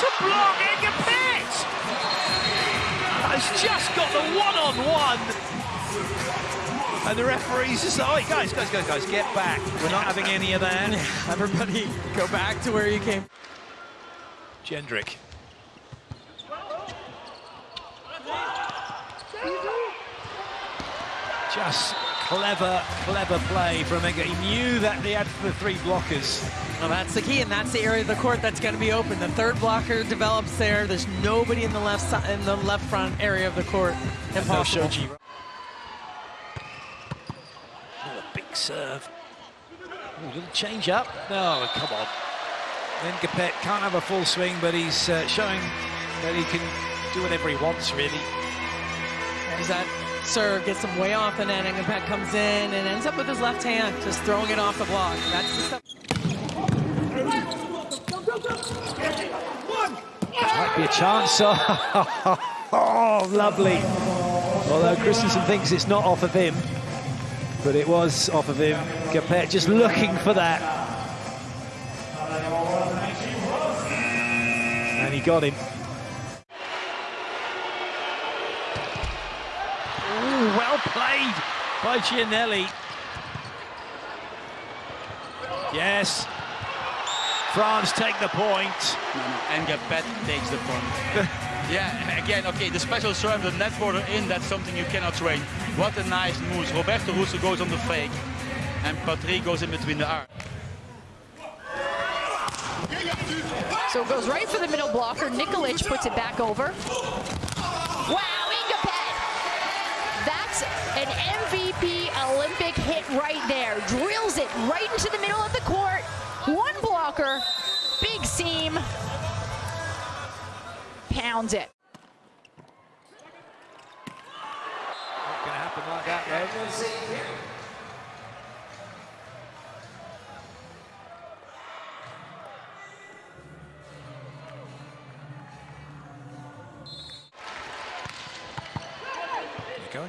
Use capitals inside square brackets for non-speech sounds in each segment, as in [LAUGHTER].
a block! Ngapet has just got the one-on-one. And the referee's just like, oh, guys, guys, guys, guys, get back. We're not having any of that. [LAUGHS] Everybody go back to where you came. Jendrik. Just clever, clever play from Enga. He knew that they had the three blockers. Well, that's the key, and that's the area of the court that's going to be open. The third blocker develops there. There's nobody in the left side, in the left front area of the court. Impossible. Shoji. Oh, a big serve. Oh, little change up. No, come on. Then Capet can't have a full swing, but he's uh, showing that he can do whatever he wants, really. There's that serve, gets him way off the net, and comes in and ends up with his left hand, just throwing it off the block. That's the stuff. Might be a chance. [LAUGHS] Oh, lovely. Although Christenson thinks it's not off of him, but it was off of him. Capet just looking for that. And he got him. Ooh, well played by Giannelli. Yes. France take the point. And Ngapet takes the point. [LAUGHS] yeah, again, okay, the special serve, the net border in, that's something you cannot train. What a nice move. Roberto Russo goes on the fake, and Patrick goes in between the arms. So it goes right for the middle blocker. Nikolic puts it back over. That's an MVP Olympic hit right there. Drills it right into the middle of the court. One blocker, big seam, pounds it. Like that,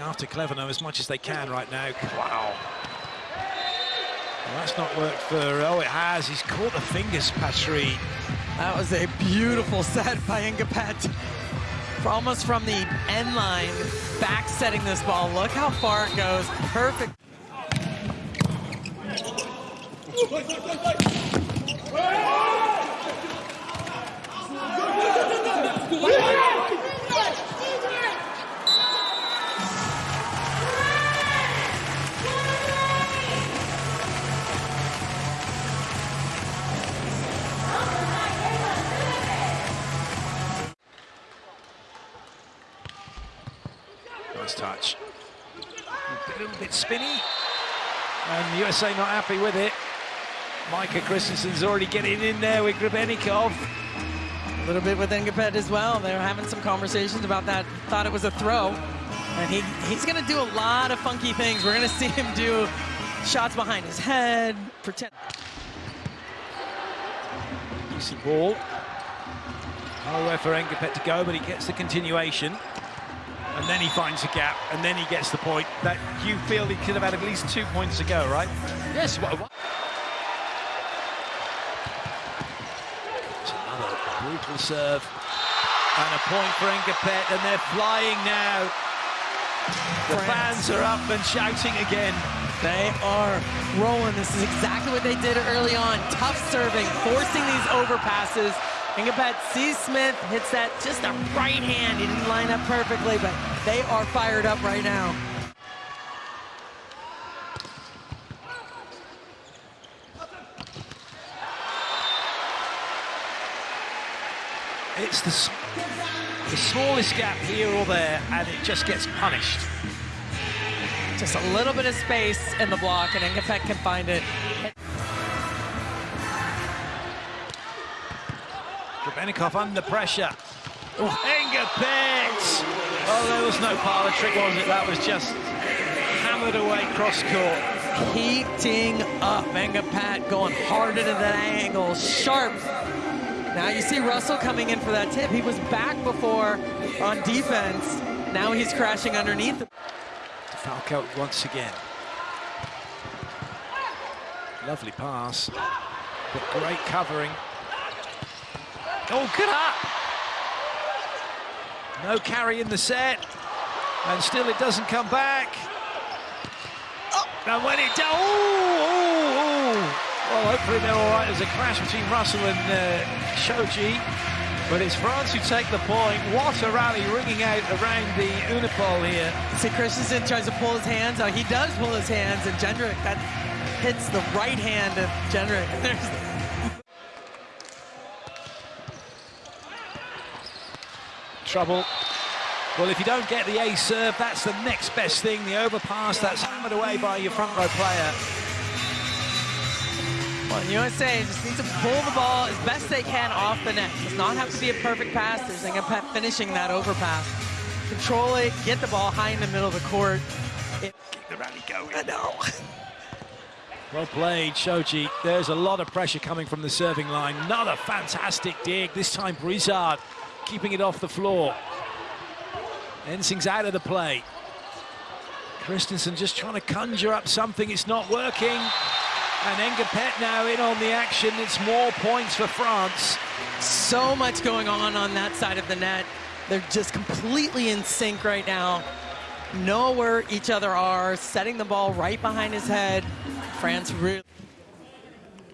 after Clevenot as much as they can right now. Wow. Well, that's not worked for... Oh, it has. He's caught the fingers, Patry. That was a beautiful set by Ngapet. Almost from the end line, back setting this ball. Look how far it goes. Perfect. Little bit spinny. And USA not happy with it. Micah Christenson's already getting in there with Grebennikov. A little bit with Ngapet as well. They're having some conversations about that. Thought it was a throw. And he, he's going to do a lot of funky things. We're going [LAUGHS] to see him do shots behind his head, pretend. Easy ball. Nowhere for Ngapet to go, but he gets the continuation. And then he finds a gap, and then he gets the point. That you feel he could have had at least two points to go, right? Yes, what, what? It's another brutal serve. And a point for Ngapet, and they're flying now. The fans are up and shouting again. They are rolling. This is exactly what they did early on. Tough serving, forcing these overpasses. Ngapet C. Smith hits that just a right hand. He didn't line up perfectly, but they are fired up right now. It's the, the smallest gap here or there, and it just gets punished. Just a little bit of space in the block, and Ngapet can find it. Grebennikov under pressure. Ngapet! Oh, there was no parlor trick, was it? That was just hammered away cross court. Heating up. Ngapet going hard into that angle. Sharp. Now you see Russell coming in for that tip. He was back before on defense. Now he's crashing underneath. Falco once again. Lovely pass, but great covering. Oh, good up. No carry in the set. And still it doesn't come back. Oh, and when it does, oh, oh. Well, hopefully they're all right. There's a crash between Russell and uh, Shoji. But it's France who take the point. What a rally ringing out around the Unipol here. See, Christenson tries to pull his hands out. He does pull his hands, and Jendrik, that hits the right hand of Jendrik. [LAUGHS] Trouble. Well, if you don't get the ace serve, that's the next best thing. The overpass, that's hammered away by your front row player. Well, the USA just needs to pull the ball as best they can off the net. Does not have to be a perfect pass. There's Ngapet finishing that overpass. Control it, get the ball high in the middle of the court. It, Keep the rally going. I know. well played, Shoji. There's a lot of pressure coming from the serving line. Another fantastic dig. This time Brizard keeping it off the floor. Ensing's out of the play. Christenson just trying to conjure up something. It's not working. And Ngapet now in on the action. It's more points for France. So much going on on that side of the net. They're just completely in sync right now. Know where each other are, setting the ball right behind his head. France really...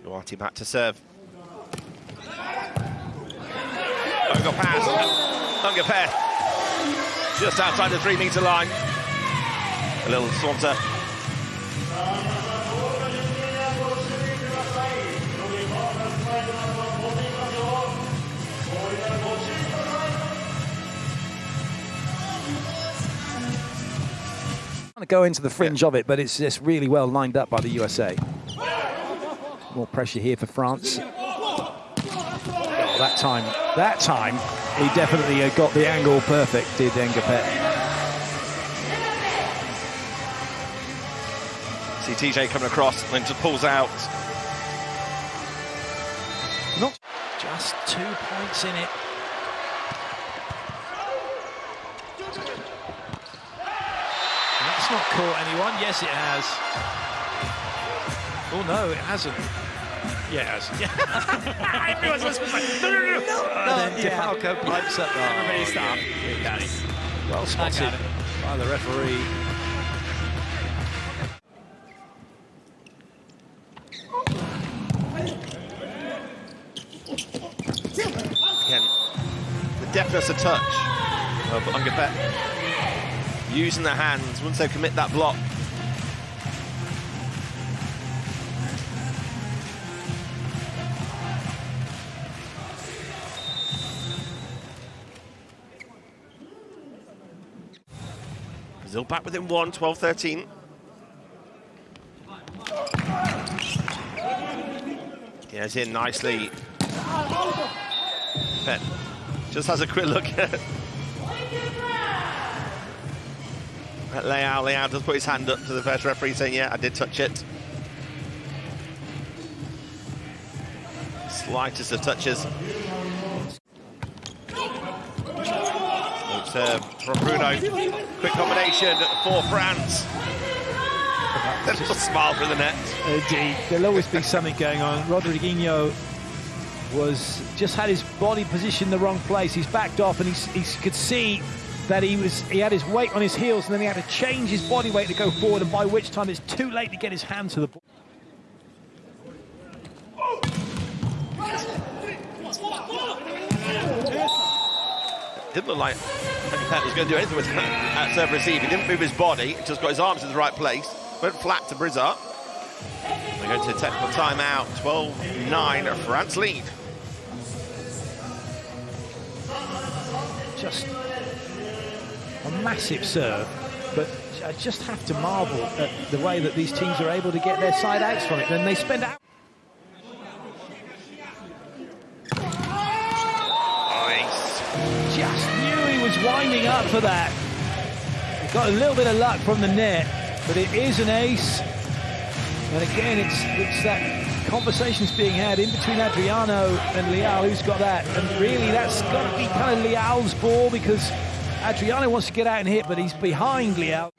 Duarte back to serve. Over pass. Ngapet. Just outside the three-metre line. A little saunter. to go into the fringe yeah. of it, but it's just really well lined up by the USA. More pressure here for France. Oh, that time, that time, he definitely uh, got the angle perfect, did Ngapet. See TJ coming across and just pulls out. Not just two points in it. That's not caught anyone. Yes, it has. Oh, no, it hasn't. Yeah, [LAUGHS] it has. Yeah. Everyone's listening. No, no, no. no. And uh, then yeah. DeFalco pipes up. Oh, Everybody stop. Yes. Well spotted by the referee. Again, the deftness of touch of Ngapet using their hands once they commit that block. Brazil back within one, 12-13. Yes, in nicely. Penn just has a quick look at Leal. Leal does put his hand up to the first referee saying, yeah, I did touch it. Slightest of touches. Serve uh, from Bruno. Quick combination for France. A [LAUGHS] little smile for the net. Indeed. There'll always be something going on. Rodriguinho was just had his body positioned in the wrong place. He's backed off and he could see that he was he had his weight on his heels and then he had to change his body weight to go forward and by which time it's too late to get his hand to the ball. Didn't look like was going to do anything with that serve uh, receive. He didn't move his body, just got his arms in the right place. Went flat to Brizard. They go to technical timeout, 12-9, France lead. Just a massive serve, but I just have to marvel at the way that these teams are able to get their side outs from it. Then they spend out. Up for that. Got a little bit of luck from the net, but it is an ace. And again, it's it's that conversations being had in between Adriano and Leal, who's got that. And really, that's got to be kind of Leal's ball because Adriano wants to get out and hit, but he's behind Leal.